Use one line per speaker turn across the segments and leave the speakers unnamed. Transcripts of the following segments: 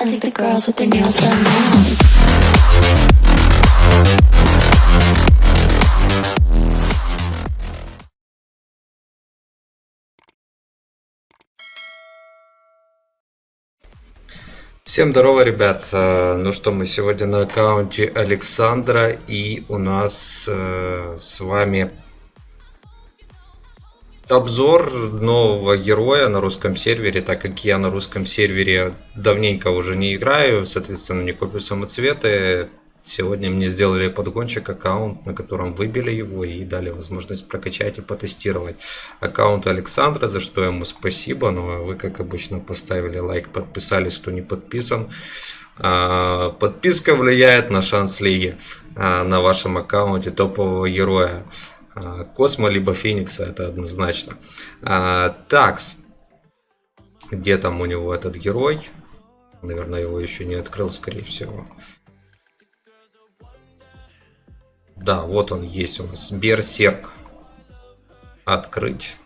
I think the girls with their nails done now.
Всем здорово, ребят. Э, Ну что, мы сегодня на аккаунте Александра, и у нас э, с вами обзор нового героя на русском сервере, так как я на русском сервере давненько уже не играю, соответственно, не копию самоцветы. Сегодня мне сделали подгончик аккаунт, на котором выбили его и дали возможность прокачать и потестировать аккаунт Александра, за что ему спасибо. Ну а вы, как обычно, поставили лайк, подписались, кто не подписан. А, Подписка влияет на шанс лиги а, на вашем аккаунте топового героя. А, Космо либо Феникса, это однозначно. А, Такс. Где там у него этот герой? Наверное, его еще не открыл, скорее всего. Да, вот он есть у нас. Берсерк. Открыть.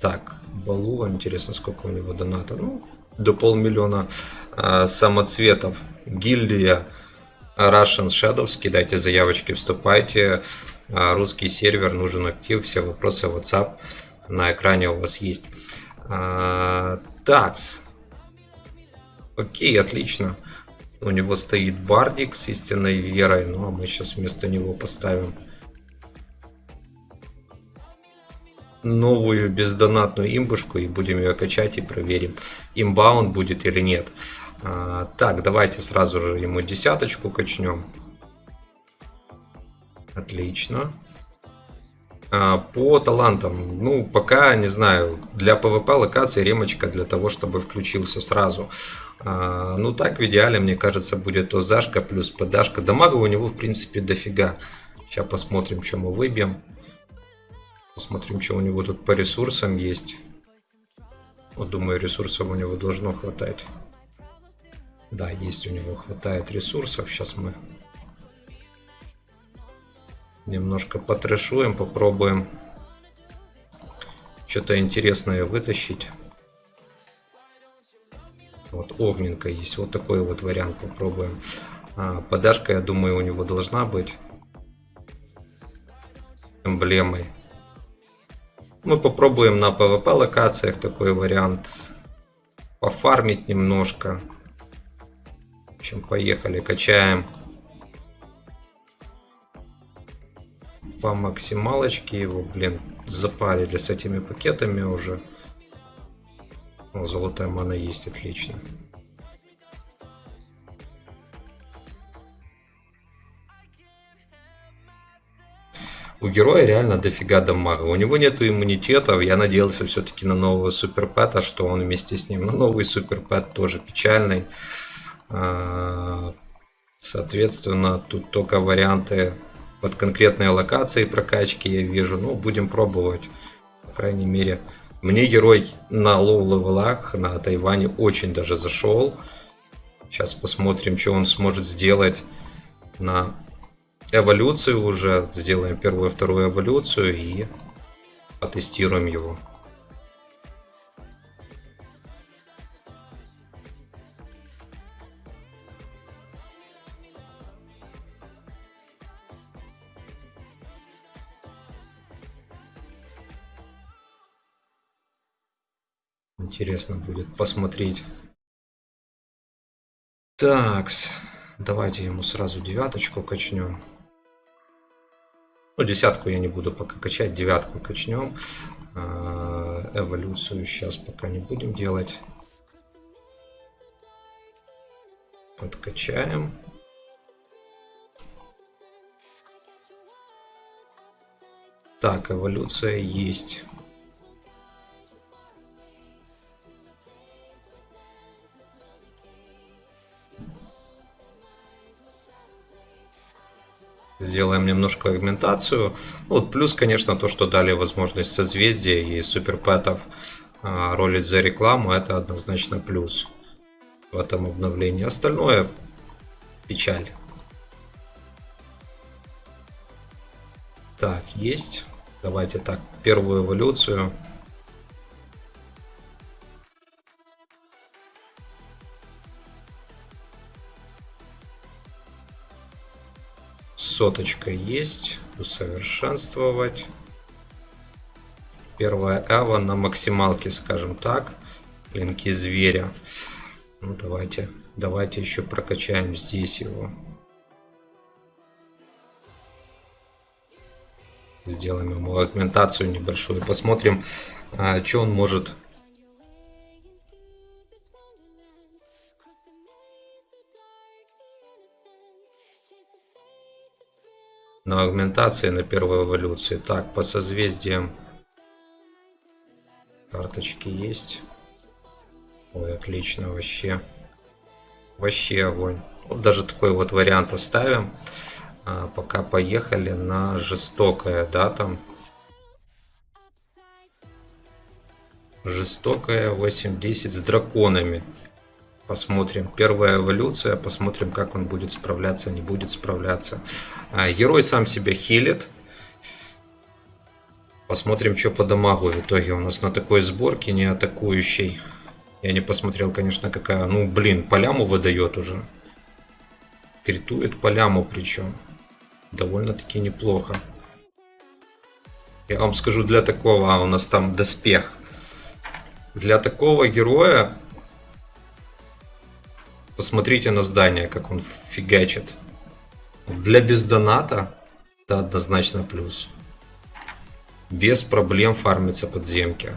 Так, Балу, интересно, сколько у него доната. Ну, до полмиллиона а, самоцветов. Гильдия Russian Shadows. Кидайте заявочки, вступайте. А, русский сервер, нужен актив. Все вопросы WhatsApp на экране у вас есть. А, такс. Окей, отлично. У него стоит бардик с истинной верой. Ну, а мы сейчас вместо него поставим новую бездонатную имбушку и будем ее качать и проверим, имба будет или нет. А, так, давайте сразу же ему десяточку качнем. Отлично. А, по талантам, ну, пока, не знаю, для PvP локации ремочка для того, чтобы включился сразу. А, ну, так в идеале, мне кажется, будет то зашка плюс подашка. Дамага у него, в принципе, дофига. Сейчас посмотрим, что мы выбьем. Посмотрим, что у него тут по ресурсам есть. Вот, думаю, ресурсов у него должно хватать. Да, есть у него хватает ресурсов. Сейчас мы немножко потрешуем, попробуем что-то интересное вытащить. Вот огненка есть, вот такой вот вариант попробуем. А, подашка, я думаю, у него должна быть эмблемой. Мы попробуем на PvP локациях такой вариант пофармить немножко. В общем, поехали, качаем. По максималочке его, блин, запарили с этими пакетами уже. О, золотая мана есть, отлично. У героя реально дофига дамага. У него нету иммунитетов. Я надеялся все-таки на нового суперпэта, что он вместе с ним. Но новый суперпэт тоже печальный. А, соответственно, тут только варианты под конкретные локации прокачки я вижу. Ну, будем пробовать. По крайней мере, мне герой на low level-ах на Тайване очень даже зашел. Сейчас посмотрим, что он сможет сделать на эволюцию уже. Сделаем первую и вторую эволюцию и потестируем его. Интересно будет посмотреть. Такс. Давайте ему сразу девяточку качнем. Ну, десятку я не буду пока качать, девятку качнем. А, эволюцию сейчас пока не будем делать. Подкачаем. Так, эволюция есть. Сделаем немножко агментацию. Вот плюс, конечно, то, что дали возможность созвездия и суперпэтов а, ролить за рекламу, это однозначно плюс в этом обновлении. Остальное печаль. Так, есть. Давайте так, первую эволюцию. Соточка есть. Усовершенствовать. Первая Эва на максималке, скажем так. Клинки зверя. Ну, давайте, давайте еще прокачаем здесь его. Сделаем ему агментацию небольшую. Посмотрим, а, что он может на агментации на первой эволюции. Так, по созвездиям карточки есть. Ой, отлично, вообще. Вообще огонь. Вот даже такой вот вариант оставим. А, пока поехали на жестокое, да, там. Жестокое 8-10 с драконами. Посмотрим. Первая эволюция. Посмотрим, как он будет справляться, не будет справляться. А, герой сам себя хилит. Посмотрим, что по дамагу в итоге у нас на такой сборке не атакующий. Я не посмотрел, конечно, какая. Ну, блин, поляму выдает уже. Критует поляму причем. Довольно-таки неплохо. Я вам скажу, для такого... А, у нас там доспех. Для такого героя Посмотрите на здание, как он фигачит. Для бездоната это однозначно плюс. Без проблем фармится подземки.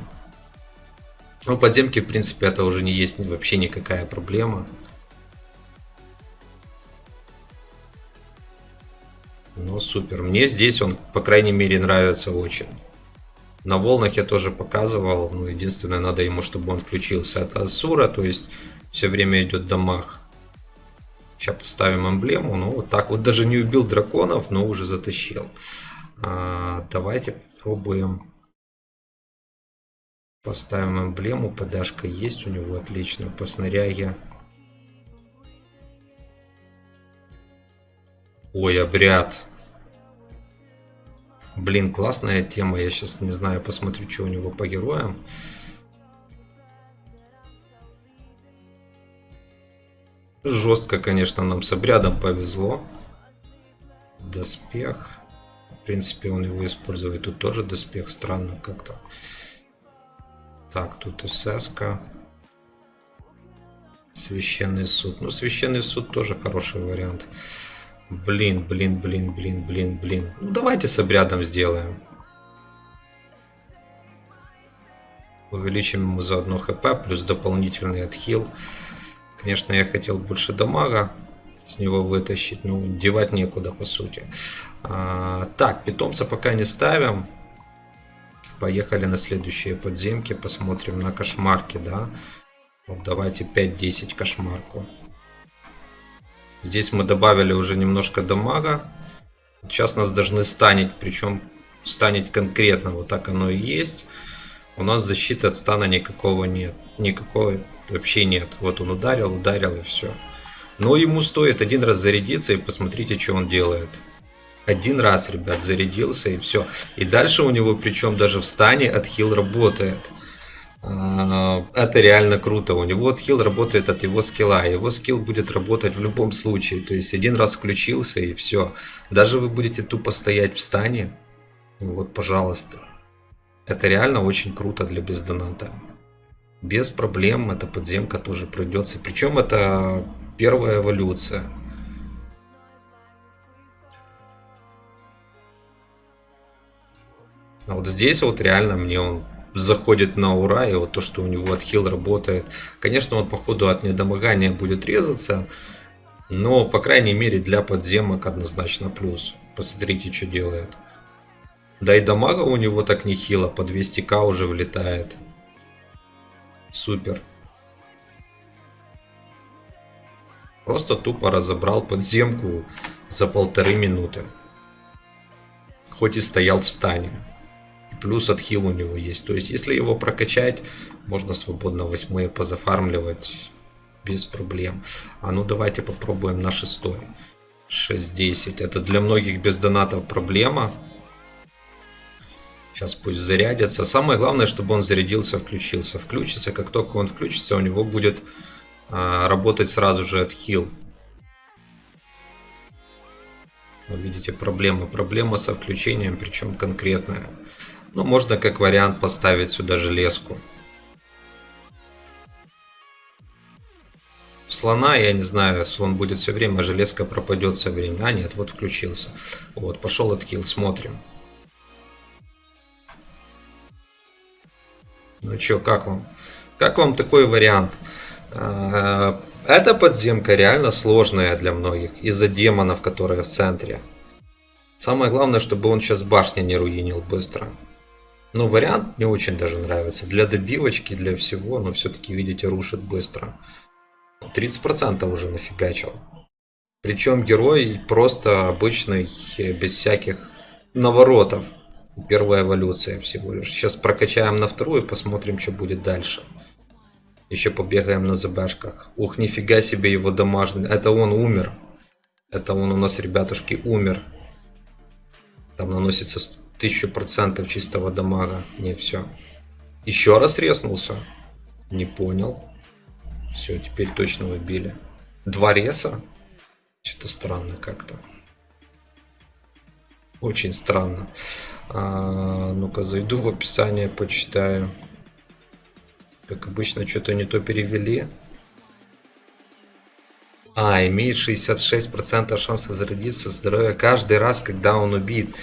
Ну, подземки, в принципе, это уже не есть вообще никакая проблема. Ну, супер. Мне здесь он, по крайней мере, нравится очень. На волнах я тоже показывал. Ну, единственное, надо ему, чтобы он включился. Это Асура, то есть все время идет дамаг. Сейчас поставим эмблему. Ну, вот так вот даже не убил драконов, но уже затащил. А, давайте попробуем. Поставим эмблему. Подашка есть у него. Отлично. По снаряге. Ой, обряд. Блин, классная тема. Я сейчас не знаю, посмотрю, что у него по героям. Жестко, конечно, нам с обрядом повезло. Доспех. В принципе, он его использует. Тут тоже доспех. Странно как-то. Так, тут СС. Священный суд. Ну, священный суд тоже хороший вариант. Блин, блин, блин, блин, блин, блин. Ну, давайте с обрядом сделаем. Увеличим ему заодно хп, плюс дополнительный отхил. Конечно, я хотел больше дамага с него вытащить, но девать некуда, по сути. А, так, питомца пока не ставим. Поехали на следующие подземки, посмотрим на кошмарки, да. Вот давайте 5-10 кошмарку. Здесь мы добавили уже немножко дамага. Сейчас нас должны станить, причем станить конкретно, вот так оно и есть. У нас защиты от стана никакого нет. Никакой вообще нет. Вот он ударил, ударил и все. Но ему стоит один раз зарядиться и посмотрите, что он делает. Один раз, ребят, зарядился и все. И дальше у него, причем даже в стане, отхил работает. А, это реально круто. У него отхил работает от его скилла. Его скилл будет работать в любом случае. То есть один раз включился и все. Даже вы будете тупо стоять в стане. Вот, пожалуйста. Это реально очень круто для бездоната без проблем эта подземка тоже пройдется. Причем это первая эволюция. А вот здесь вот реально мне он заходит на ура, и вот то, что у него отхил работает. Конечно, он походу от недомогания будет резаться, но, по крайней мере, для подземок однозначно плюс. Посмотрите, что делает. Да и дамага у него так нехило, по 200к уже влетает. Супер. Просто тупо разобрал подземку за полторы минуты. Хоть и стоял в стане. Плюс отхил у него есть. То есть, если его прокачать, можно свободно восьмые позафармливать без проблем. А ну давайте попробуем на шестой. 6-10. Это для многих без донатов проблема. Сейчас пусть зарядится. Самое главное, чтобы он зарядился, включился. Включится, как только он включится, у него будет а, работать сразу же отхил. Вы видите, проблема. Проблема со включением, причем конкретная. Ну, можно как вариант поставить сюда железку. Слона, я не знаю, слон будет все время, а железка пропадет все время. А нет, вот включился. Вот, пошел откил, смотрим. Ну что, как вам? Как вам такой вариант? А, эта подземка реально сложная для многих из-за демонов, которые в центре. Самое главное, чтобы он сейчас башни не руинил быстро. Ну, вариант мне очень даже нравится. Для добивочки, для всего, но все-таки, видите, рушит быстро. 30% уже нафигачил. Причем герой просто обычный, без всяких наворотов. Первая эволюция всего лишь. Сейчас прокачаем на вторую, посмотрим, что будет дальше. Еще побегаем на ЗБшках. Ух, нифига себе его домашний. Это он умер. Это он у нас, ребятушки, умер. Там наносится 1000% чистого дамага. Не, все. Еще раз резнулся. Не понял. Все, теперь точно выбили. Два реса? Что-то странно как-то. Очень странно. А, Ну-ка, зайду в описание, почитаю. Как обычно, что-то не то перевели. А, имеет 66% шанса зародиться здоровья каждый раз, когда он убит.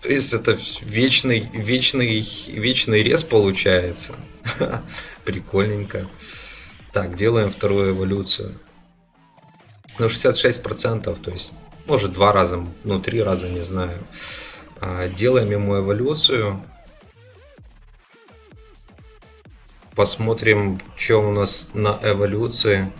То есть это вечный, вечный, вечный рез получается. Прикольненько. Так, делаем вторую эволюцию. Ну, 66%, то есть, может, два раза, ну, три раза, не знаю. А, делаем ему эволюцию. Посмотрим, что у нас на эволюции.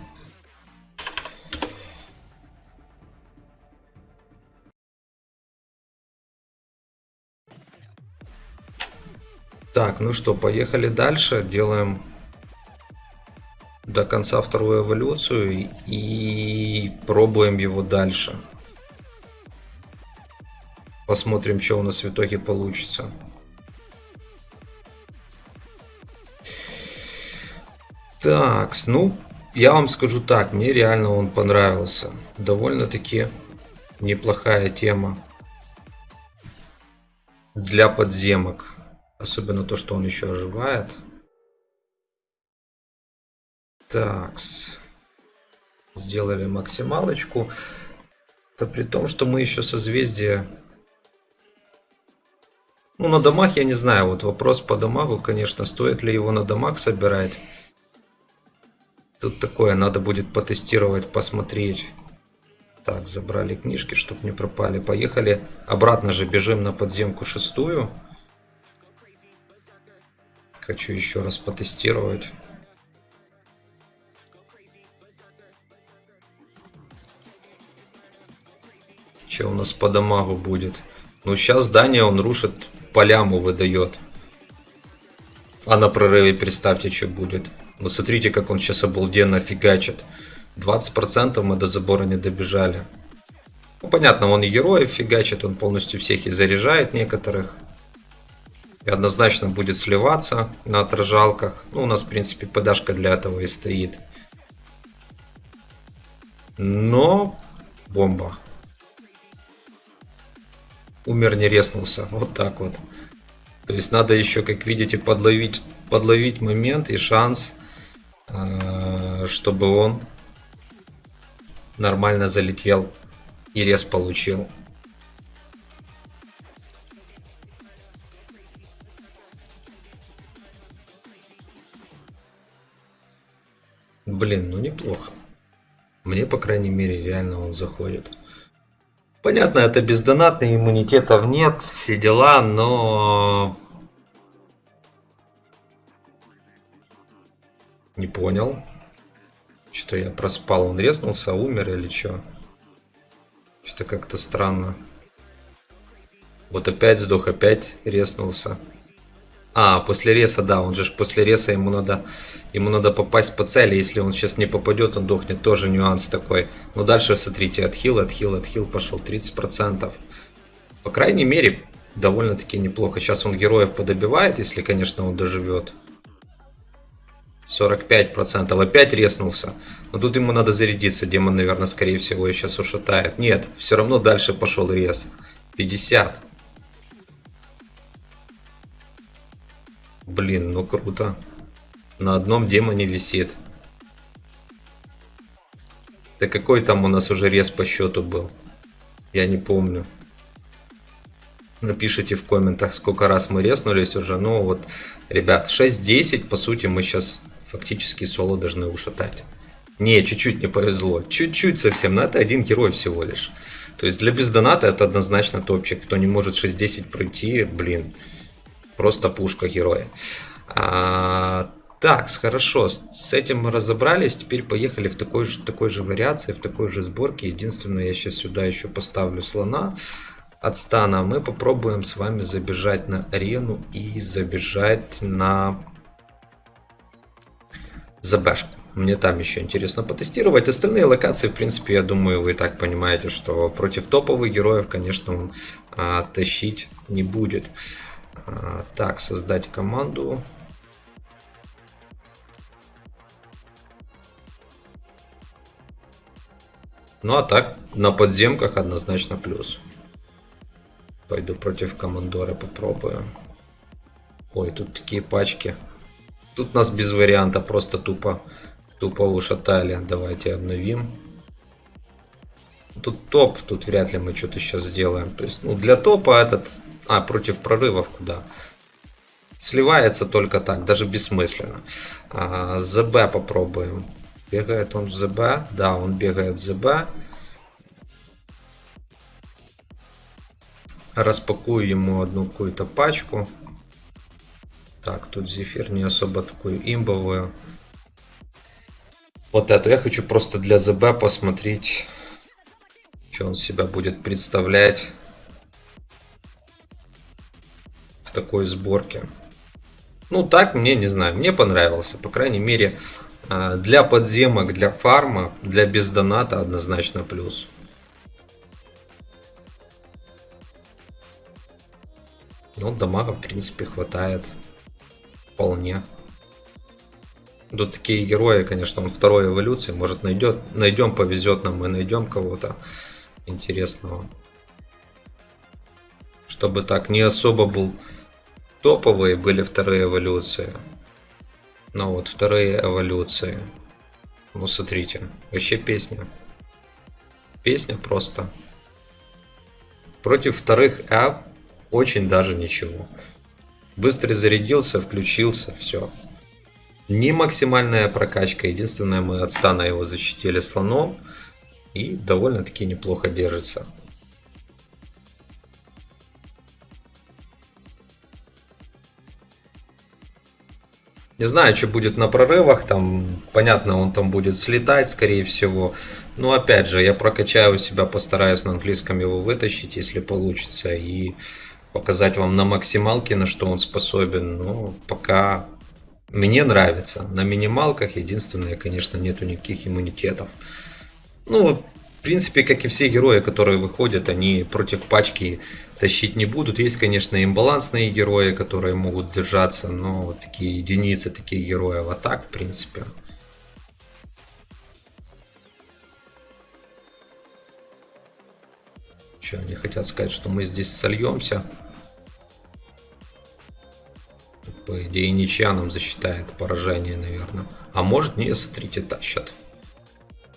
Так, ну что, поехали дальше. Делаем до конца вторую эволюцию и пробуем его дальше. Посмотрим, что у нас в итоге получится. Так, ну, я вам скажу так, мне реально он понравился. Довольно-таки неплохая тема для подземок. Особенно то, что он еще оживает. Такс. Сделали максималочку. Это при том, что мы еще созвездие... Ну, на домах я не знаю. Вот вопрос по дамагу, конечно. Стоит ли его на домах собирать? Тут такое, надо будет потестировать, посмотреть. Так, забрали книжки, чтобы не пропали. Поехали. Обратно же бежим на подземку шестую. Хочу еще раз потестировать. Что у нас по дамагу будет? Ну, сейчас здание он рушит, поляму выдает. А на прорыве представьте, что будет. Ну, смотрите, как он сейчас обалденно фигачит. 20% мы до забора не добежали. Ну, понятно, он и героев фигачит, он полностью всех и заряжает некоторых и однозначно будет сливаться на отражалках. Ну, у нас, в принципе, подашка для этого и стоит. Но бомба. Умер, не резнулся. Вот так вот. То есть надо еще, как видите, подловить, подловить момент и шанс, э, чтобы он нормально залетел и рез получил. Блин, ну неплохо. Мне, по крайней мере, реально он заходит. Понятно, это бездонатный, иммунитетов нет, все дела, но... Не понял. Что я проспал, он резнулся, умер или что? Что-то как-то странно. Вот опять сдох, опять резнулся. А, после реса, да, он же после реса ему надо, ему надо попасть по цели, если он сейчас не попадет, он дохнет, тоже нюанс такой. Но дальше, смотрите, отхил, отхил, отхил пошел, 30%. По крайней мере, довольно-таки неплохо. Сейчас он героев подобивает, если, конечно, он доживет. 45%. Опять резнулся. Но тут ему надо зарядиться. Демон, наверное, скорее всего, сейчас ушатает. Нет, все равно дальше пошел рез. 50. Блин, ну круто. На одном демоне висит. Да какой там у нас уже рез по счету был? Я не помню. Напишите в комментах, сколько раз мы резнулись уже. Ну вот, ребят, 6-10, по сути, мы сейчас фактически соло должны ушатать. Не, чуть-чуть не повезло. Чуть-чуть совсем, но это один герой всего лишь. То есть для бездоната это однозначно топчик. Кто не может 6-10 пройти, блин, просто пушка героя. А, так, хорошо, с этим мы разобрались. Теперь поехали в такой же, такой же вариации, в такой же сборке. Единственное, я сейчас сюда еще поставлю слона от стана. Мы попробуем с вами забежать на арену и забежать на ЗБшку. Мне там еще интересно потестировать. Остальные локации, в принципе, я думаю, вы и так понимаете, что против топовых героев, конечно, он а, тащить не будет. А, так, создать команду. Ну а так, на подземках однозначно плюс. Пойду против командора попробую. Ой, тут такие пачки. Тут нас без варианта, просто тупо, тупо ушатали. Давайте обновим. Тут топ, тут вряд ли мы что-то сейчас сделаем. То есть, ну, для топа этот... А, против прорывов куда? Сливается только так, даже бессмысленно. А, ЗБ попробуем. Бегает он в ЗБ? Да, он бегает в ЗБ. Распакую ему одну какую-то пачку. Так, тут зефир не особо такую имбовую. Вот эту я хочу просто для ЗБ посмотреть, что он себя будет представлять такой сборке. Ну, так мне, не знаю, мне понравился. По крайней мере, а, для подземок, для фарма, для бездоната однозначно плюс. Ну, дамага, в принципе, хватает. Вполне. Тут такие герои, конечно, он второй эволюции. Может, найдет, найдем, повезет нам, мы найдем кого-то интересного. Чтобы так не особо был топовые были вторые эволюции. Ну вот, вторые эволюции. Ну, смотрите, вообще песня. Песня просто. Против вторых F очень даже ничего. Быстро зарядился, включился, все. Не максимальная прокачка, единственное, мы от стана его защитили слоном. И довольно-таки неплохо держится. Не знаю, что будет на прорывах, там, понятно, он там будет слетать, скорее всего. Но опять же, я прокачаю себя, постараюсь на английском его вытащить, если получится, и показать вам на максималке, на что он способен. Но пока мне нравится. На минималках единственное, конечно, нету никаких иммунитетов. Ну, в принципе, как и все герои, которые выходят, они против пачки тащить не будут. Есть, конечно, имбалансные герои, которые могут держаться, но вот такие единицы таких героев. А так, в принципе... Что, они хотят сказать, что мы здесь сольемся? По идее, ничья нам засчитает поражение, наверное. А может, не, смотрите, тащат.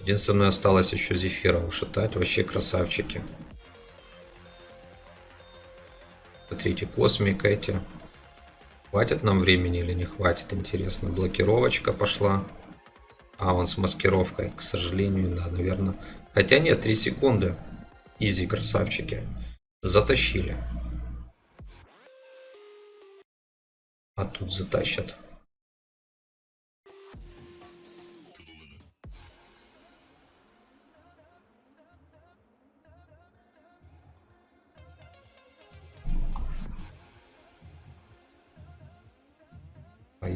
Единственное, осталось еще Зефира ушатать. Вообще красавчики. Смотрите, космик эти. Хватит нам времени или не хватит, интересно. Блокировочка пошла. А, он с маскировкой, к сожалению, да, наверное. Хотя нет, 3 секунды. Изи, красавчики. Затащили. А тут затащат.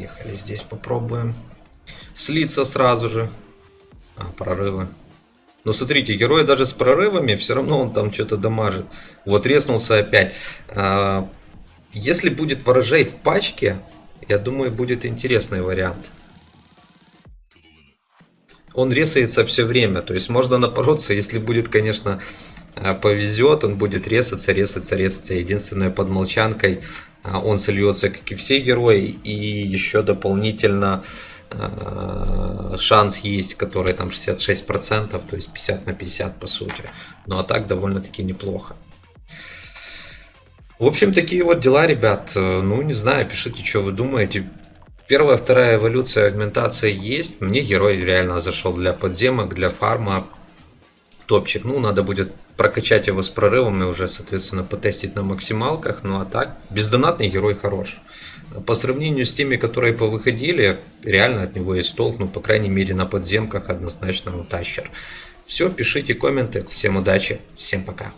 Поехали здесь попробуем. Слиться сразу же. А, прорывы. Но смотрите, герой даже с прорывами, все равно он там что-то дамажит. Вот резнулся опять. А, если будет ворожей в пачке, я думаю, будет интересный вариант. он ресается все время. То есть можно напороться, если будет, конечно, повезет, он будет резаться, резаться, резаться. Единственное, под молчанкой э, он сольется, как и все герои, и еще дополнительно э, шанс есть, который там 66%, то есть 50 на 50 по сути. Ну а так довольно-таки неплохо. В общем, такие вот дела, ребят. Ну, не знаю, пишите, что вы думаете. Первая, вторая эволюция агментации есть. Мне герой реально зашел для подземок, для фарма. Топчик. Ну, надо будет прокачать его с прорывом и уже, соответственно, потестить на максималках. Ну, а так, бездонатный герой хорош. По сравнению с теми, которые повыходили, реально от него есть толк. Ну, по крайней мере, на подземках однозначно ну, тащер. Все, пишите комменты. Всем удачи. Всем пока.